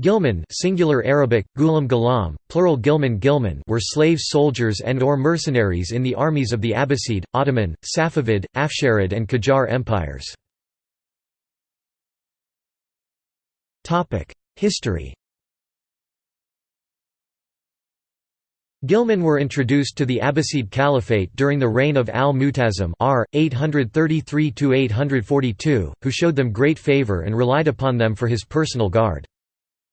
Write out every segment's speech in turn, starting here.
Ghilman singular Arabic, gulam galam, plural Gilman Gilman were slave soldiers and or mercenaries in the armies of the Abbasid, Ottoman, Safavid, Afsharid and Qajar empires. History Ghilman were introduced to the Abbasid Caliphate during the reign of al-Mu'tasim r. 833–842, who showed them great favor and relied upon them for his personal guard.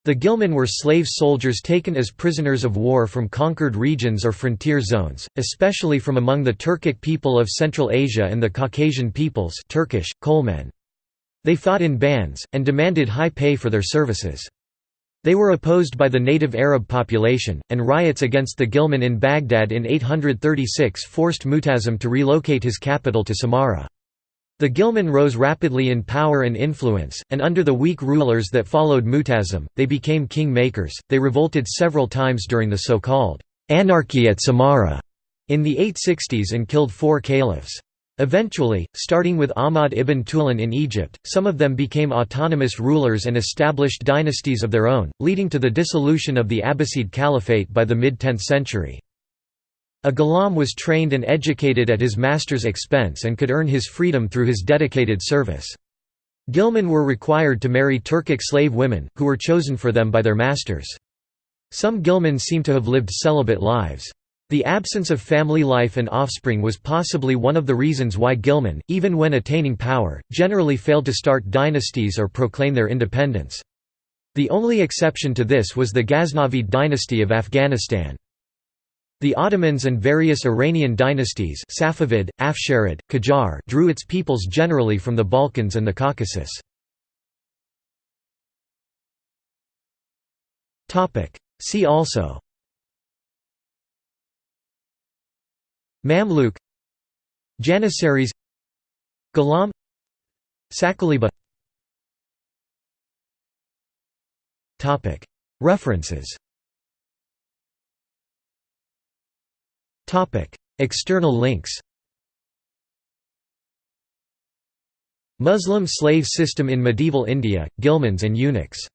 The Ghilman were slave soldiers taken as prisoners of war from conquered regions or frontier zones, especially from among the Turkic people of Central Asia and the Caucasian peoples Turkish, Kolmen. They fought in bands, and demanded high pay for their services. They were opposed by the native Arab population, and riots against the Ghilman in Baghdad in 836 forced Mu'tasim to relocate his capital to Samarra. The Ghilman rose rapidly in power and influence, and under the weak rulers that followed Mu'tasim, they became king-makers. They revolted several times during the so-called anarchy at Samarra in the 860s and killed four caliphs. Eventually, starting with Ahmad ibn Tulun in Egypt, some of them became autonomous rulers and established dynasties of their own, leading to the dissolution of the Abbasid Caliphate by the mid-10th century. A ghulam was trained and educated at his master's expense and could earn his freedom through his dedicated service. Ghilman were required to marry Turkic slave women, who were chosen for them by their masters. Some Ghilman seem to have lived celibate lives. The absence of family life and offspring was possibly one of the reasons why Ghilman, even when attaining power, generally failed to start dynasties or proclaim their independence. The only exception to this was the Ghaznavid dynasty of Afghanistan. The Ottomans and various Iranian dynasties Safavid, Afsharid, Qajar drew its peoples generally from the Balkans and the Caucasus. See also Mamluk Janissaries Ghulam Saqaliba References External links Muslim slave system in medieval India, Ghilmans and eunuchs